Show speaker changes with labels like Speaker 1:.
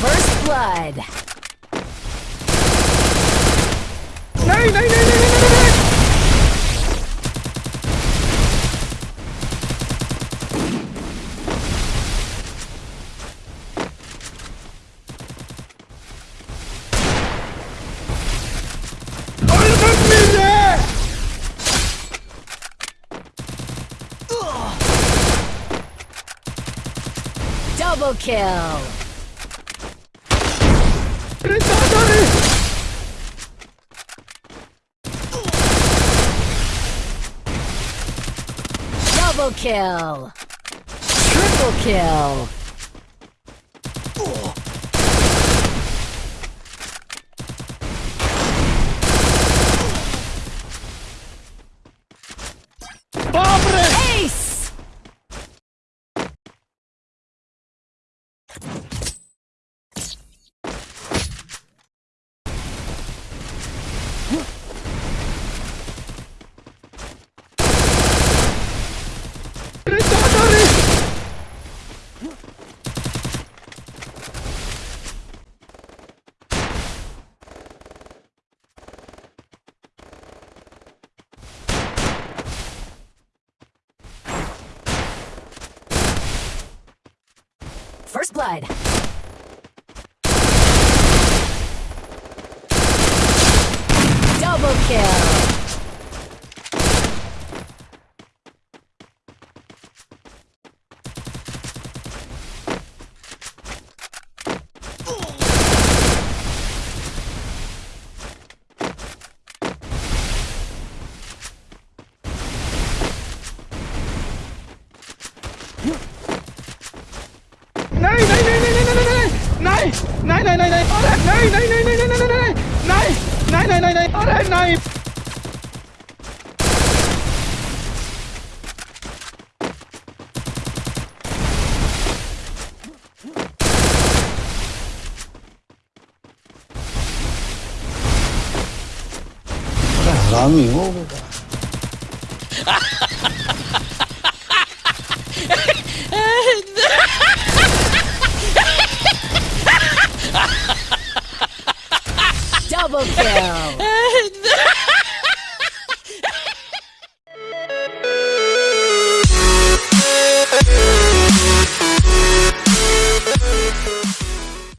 Speaker 1: First blood. Ugh!
Speaker 2: Double kill. Double kill. Triple kill. First blood. Double kill.
Speaker 1: này này này ở đây này này này này này này này này này này này ở đây này
Speaker 3: 사람이 오고
Speaker 2: Double kill.